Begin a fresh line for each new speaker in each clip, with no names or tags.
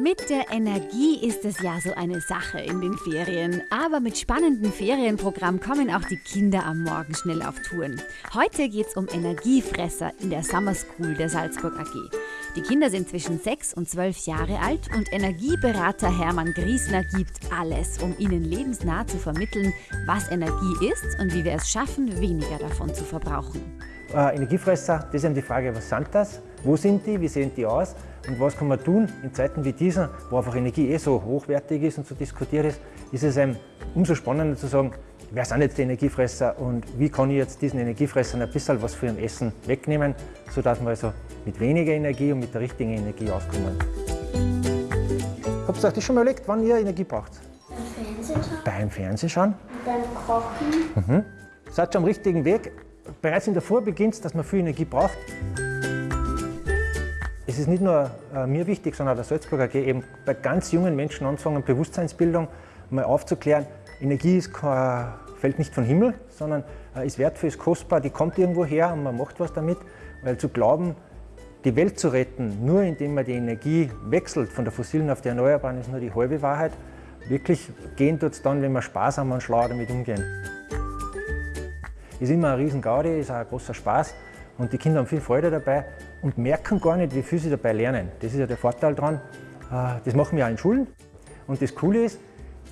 Mit der Energie ist es ja so eine Sache in den Ferien. Aber mit spannendem Ferienprogramm kommen auch die Kinder am Morgen schnell auf Touren. Heute geht es um Energiefresser in der Summer School der Salzburg AG. Die Kinder sind zwischen 6 und 12 Jahre alt und Energieberater Hermann Griesner gibt alles, um ihnen lebensnah zu vermitteln, was Energie ist und wie wir es schaffen, weniger davon zu verbrauchen.
Äh, Energiefresser, das ist eben die Frage, was sind das? Wo sind die? Wie sehen die aus? Und was kann man tun in Zeiten wie dieser, wo einfach Energie eh so hochwertig ist und so diskutiert ist, ist es einem umso spannender zu sagen, wer sind jetzt die Energiefresser und wie kann ich jetzt diesen Energiefressern ein bisschen was für ihrem Essen wegnehmen, sodass wir also mit weniger Energie und mit der richtigen Energie auskommen. Habt ihr euch das schon mal überlegt, wann ihr Energie braucht?
Beim Fernsehen schauen,
Beim Fernsehen schauen.
beim Kochen.
Mhm. Seid schon am richtigen Weg. Bereits in der Früh beginnt dass man viel Energie braucht. Es ist nicht nur äh, mir wichtig, sondern auch der Salzburger AG, eben bei ganz jungen Menschen anfangen, Bewusstseinsbildung mal aufzuklären. Energie ist kein, fällt nicht vom Himmel, sondern äh, ist wertvoll, ist kostbar, die kommt irgendwo her und man macht was damit. Weil zu glauben, die Welt zu retten, nur indem man die Energie wechselt von der fossilen auf die erneuerbaren, ist nur die halbe Wahrheit. Wirklich gehen tut es dann, wenn wir sparsam und schlau damit umgehen. Ist immer ein riesen Gaudi, ist auch ein großer Spaß und die Kinder haben viel Freude dabei und merken gar nicht, wie viel sie dabei lernen. Das ist ja der Vorteil daran. Äh, Das machen wir auch in Schulen und das Coole ist,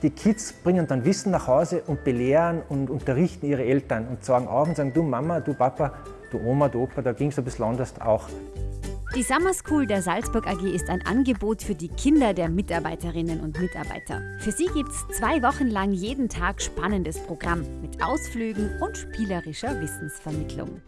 die Kids bringen dann Wissen nach Hause und belehren und unterrichten ihre Eltern und sagen auf und sagen, du Mama, du Papa, du Oma, du Opa, da ging es ein bisschen anders auch.
Die Summer School der Salzburg AG ist ein Angebot für die Kinder der Mitarbeiterinnen und Mitarbeiter. Für sie gibt es zwei Wochen lang jeden Tag spannendes Programm mit Ausflügen und spielerischer Wissensvermittlung.